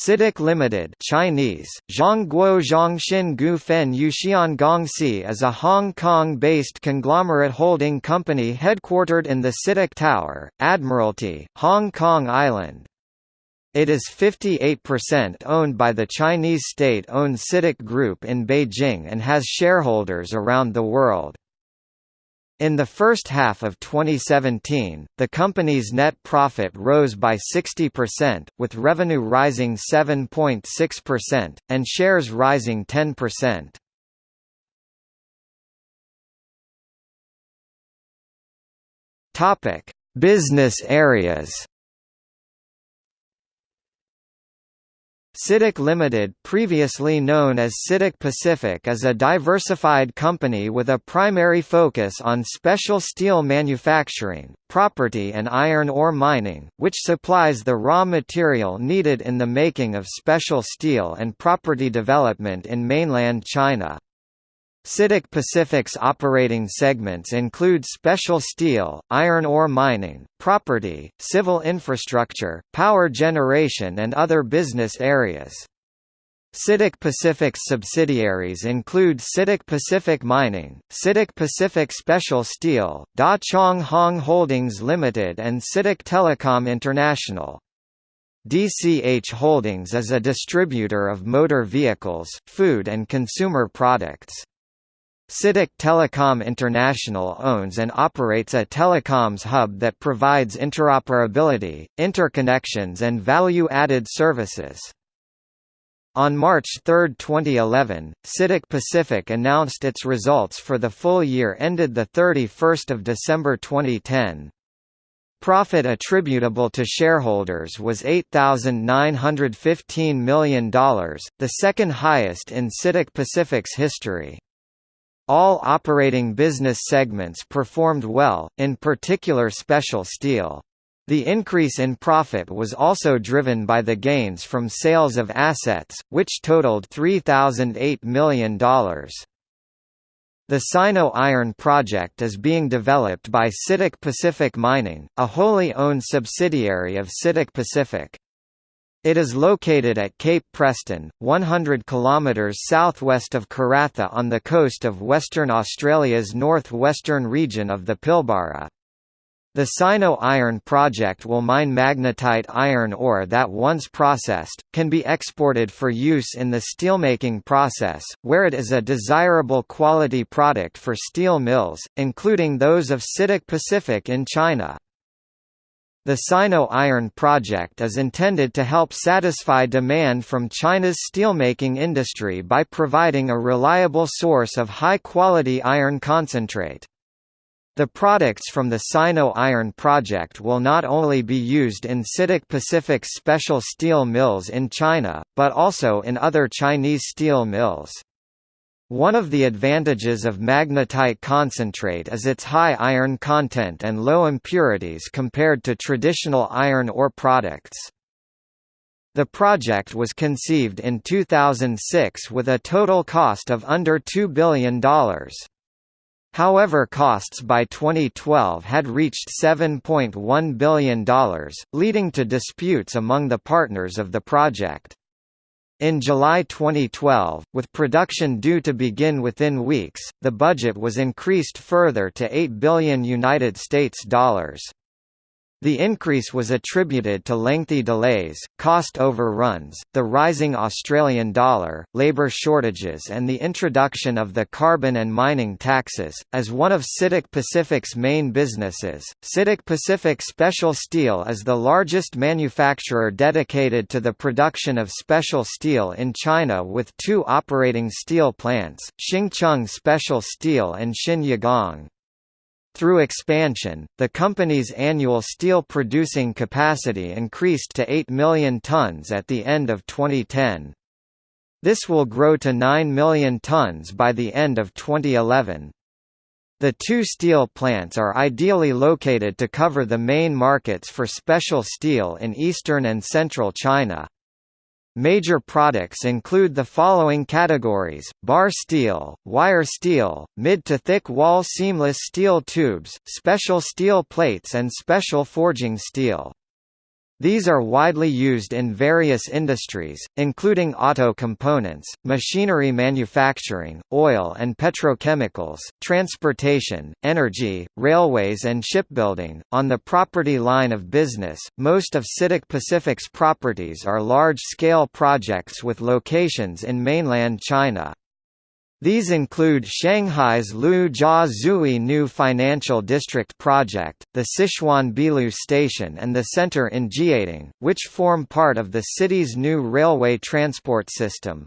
CITIC Limited Chinese, Zhongguo Zhongxin Gu Fen Yuxian Gongxi is a Hong Kong-based conglomerate holding company headquartered in the CITIC Tower, Admiralty, Hong Kong Island. It is 58% owned by the Chinese state-owned CITIC Group in Beijing and has shareholders around the world. In the first half of 2017, the company's net profit rose by 60%, with revenue rising 7.6%, and shares rising 10%. Business areas CITIC Limited previously known as CITIC Pacific is a diversified company with a primary focus on special steel manufacturing, property and iron ore mining, which supplies the raw material needed in the making of special steel and property development in mainland China. CITIC Pacific's operating segments include special steel, iron ore mining, property, civil infrastructure, power generation and other business areas. CITIC Pacific's subsidiaries include CITIC Pacific Mining, CITIC Pacific Special Steel, Dah Chong Hong Holdings Limited and CITIC Telecom International. DCH Holdings is a distributor of motor vehicles, food and consumer products. CITIC Telecom International owns and operates a telecoms hub that provides interoperability, interconnections and value-added services. On March 3, 2011, CITIC Pacific announced its results for the full year ended 31 December 2010. Profit attributable to shareholders was $8,915 million, the second highest in CITIC Pacific's history. All operating business segments performed well, in particular special steel. The increase in profit was also driven by the gains from sales of assets, which totaled $3,008 million. The Sino Iron project is being developed by CITIC Pacific Mining, a wholly owned subsidiary of CITIC Pacific. It is located at Cape Preston, 100 km southwest of Karratha on the coast of Western Australia's north-western region of the Pilbara. The Sino Iron project will mine magnetite iron ore that once processed, can be exported for use in the steelmaking process, where it is a desirable quality product for steel mills, including those of CITIC Pacific in China. The Sino Iron project is intended to help satisfy demand from China's steelmaking industry by providing a reliable source of high-quality iron concentrate. The products from the Sino Iron project will not only be used in CITIC Pacific's special steel mills in China, but also in other Chinese steel mills. One of the advantages of magnetite concentrate is its high iron content and low impurities compared to traditional iron ore products. The project was conceived in 2006 with a total cost of under $2 billion. However costs by 2012 had reached $7.1 billion, leading to disputes among the partners of the project. In July 2012, with production due to begin within weeks, the budget was increased further to 8 billion United States dollars. The increase was attributed to lengthy delays, cost overruns, the rising Australian dollar, labour shortages and the introduction of the carbon and mining taxes. As one of CITIC Pacific's main businesses, CITIC Pacific Special Steel is the largest manufacturer dedicated to the production of special steel in China with two operating steel plants, Xingcheng Special Steel and Xinyagong. Through expansion, the company's annual steel producing capacity increased to 8 million tons at the end of 2010. This will grow to 9 million tons by the end of 2011. The two steel plants are ideally located to cover the main markets for special steel in eastern and central China. Major products include the following categories, bar steel, wire steel, mid to thick wall seamless steel tubes, special steel plates and special forging steel. These are widely used in various industries, including auto components, machinery manufacturing, oil and petrochemicals, transportation, energy, railways, and shipbuilding. On the property line of business, most of CITIC Pacific's properties are large scale projects with locations in mainland China. These include Shanghai's Lu Jia Zui New Financial District project, the Sichuan Beilu Station and the center in Jiading, which form part of the city's new railway transport system.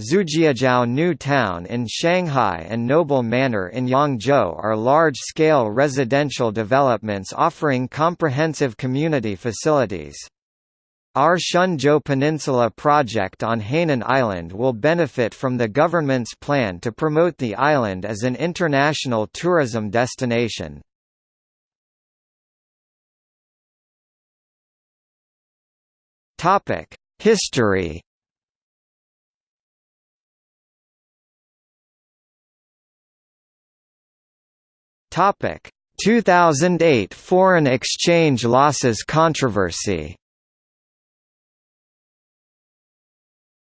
Zhujiajiao New Town in Shanghai and Noble Manor in Yangzhou are large-scale residential developments offering comprehensive community facilities. Our Shenzhou Peninsula project on Hainan Island will benefit from the government's plan to promote the island as an international tourism destination. History Topic 2008 foreign exchange losses controversy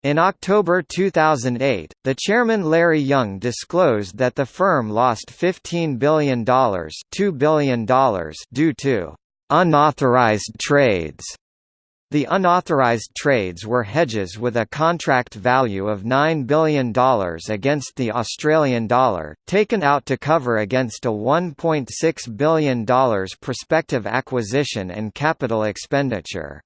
In October 2008, the chairman Larry Yung disclosed that the firm lost $15 billion, $2 billion due to unauthorized trades. The unauthorized trades were hedges with a contract value of $9 billion against the Australian dollar, taken out to cover against a $1.6 billion prospective acquisition and capital expenditure.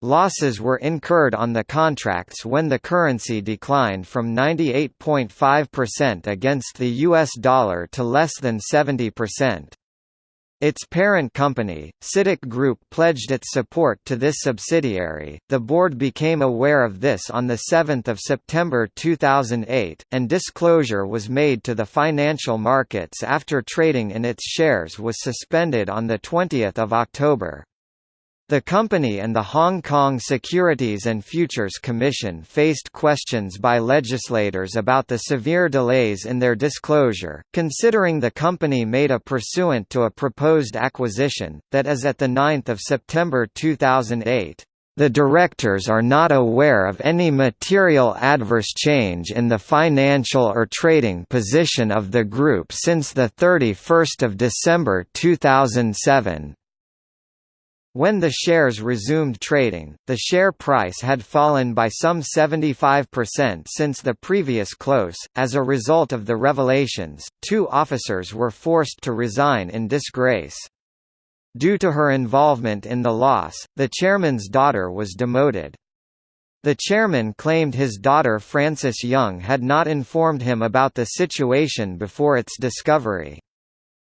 Losses were incurred on the contracts when the currency declined from 98.5% against the US dollar to less than 70%. Its parent company, CITIC Group pledged its support to this subsidiary. The board became aware of this on 7 September 2008, and disclosure was made to the financial markets after trading in its shares was suspended on 20 October. The company and the Hong Kong Securities and Futures Commission faced questions by legislators about the severe delays in their disclosure, considering the company made a pursuant to a proposed acquisition, that is at 9 September 2008. The directors are not aware of any material adverse change in the financial or trading position of the group since 31 December 2007. When the shares resumed trading, the share price had fallen by some 75% since the previous close. As a result of the revelations, two officers were forced to resign in disgrace. Due to her involvement in the loss, the chairman's daughter was demoted. The chairman claimed his daughter Frances Yung had not informed him about the situation before its discovery.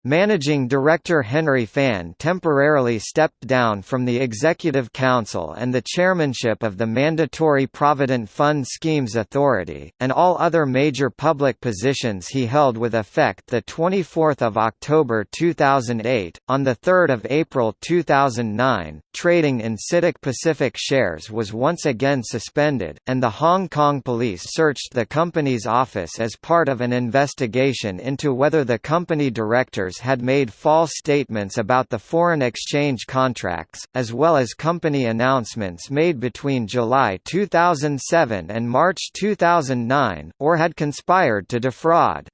Managing Director Henry Fan temporarily stepped down from the Executive Council and the chairmanship of the Mandatory Provident Fund Schemes Authority, and all other major public positions he held with effect 24 October 2008. On 3 April 2009, trading in CITIC Pacific shares was once again suspended, and the Hong Kong police searched the company's office as part of an investigation into whether the company director had made false statements about the foreign exchange contracts, as well as company announcements made between July 2007 and March 2009, or had conspired to defraud.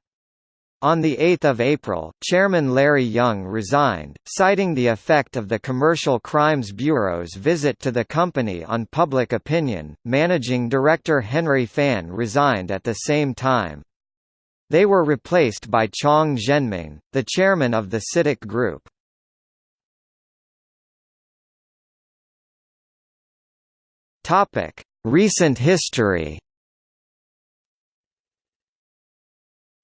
On 8 April, Chairman Larry Yung resigned, citing the effect of the Commercial Crimes Bureau's visit to the company on public opinion. Managing Director Henry Fan resigned at the same time. They were replaced by Chang Zhenming, the chairman of the CITIC Group. Recent history.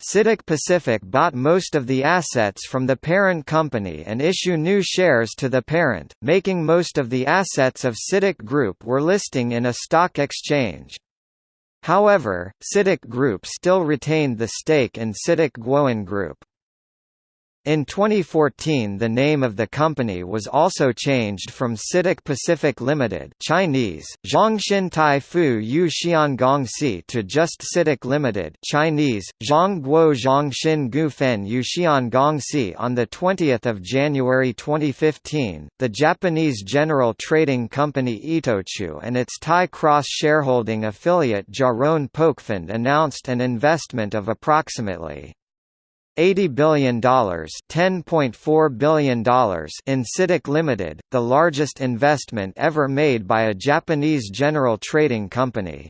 CITIC Pacific bought most of the assets from the parent company and issue new shares to the parent, making most of the assets of CITIC Group were listing in a stock exchange. However, CITIC Group still retained the stake in CITIC Guoan Group. In 2014 the name of the company was also changed from CITIC Pacific Limited Chinese, Zhongxin Taifu Yu Xiangongxi to just CITIC Limited Chinese, Zhongguo Zhongxin Gufen Yu Xiangongxi on 20 January 2015. The Japanese general trading company Itochu and its Thai cross-shareholding affiliate Charoen Pokphand announced an investment of approximately $80 billion $10.4 billion in CITIC Limited, the largest investment ever made by a Japanese general trading company.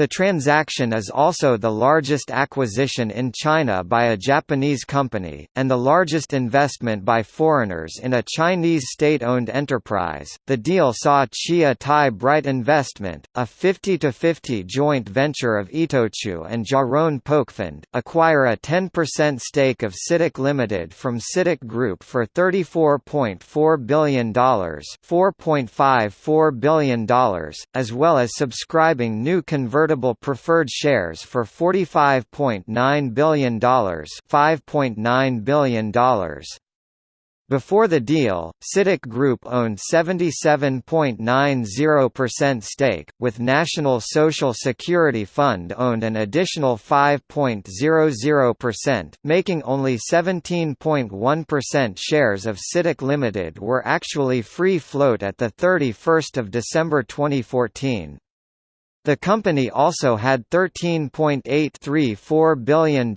The transaction is also the largest acquisition in China by a Japanese company, and the largest investment by foreigners in a Chinese state-owned enterprise. The deal saw Chia Tai Bright Investment, a 50-50 joint venture of Itochu and Charoen Pokphand, acquire a 10% stake of CITIC Limited from CITIC Group for $34.4 billion, $4.54 billion, as well as subscribing new convertible convertible preferred shares for $45.9 billion $5.9 billion. Before the deal, CITIC Group owned 77.90% stake, with National Social Security Fund owned an additional 5.00%, making only 17.1% shares of CITIC Limited were actually free float at 31 December 2014. The company also had $13.834 billion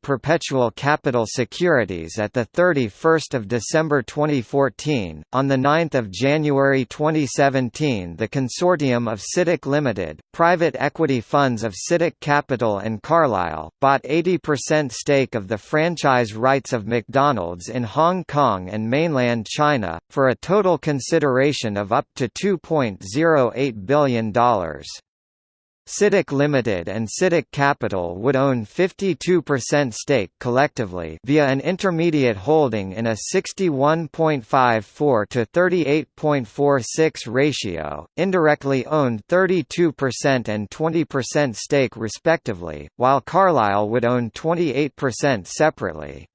perpetual capital securities at 31 December 2014. On 9 January 2017 the consortium of CITIC Limited, private equity funds of CITIC Capital and Carlyle, bought 80% stake of the franchise rights of McDonald's in Hong Kong and mainland China, for a total consideration of up to $2.08 billion. CITIC Limited and CITIC Capital would own 52% stake collectively via an intermediate holding in a 61.54 to 38.46 ratio, indirectly owned 32% and 20% stake respectively, while Carlyle would own 28% separately.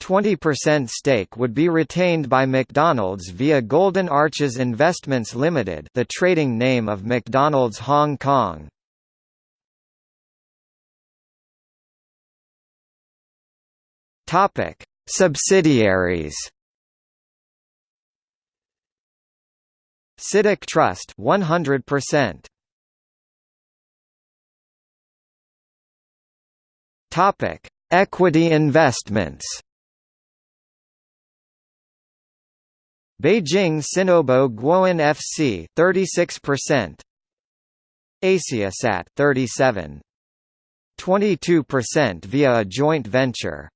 20% stake would be retained by McDonald's via Golden Arches Investments Limited the trading name of McDonald's Hong Kong. Topic: Subsidiaries. CITIC Trust 100%. Topic: Equity investments. Beijing Sinobo Guoan FC 36%. Asiasat 37. 22% via a joint venture.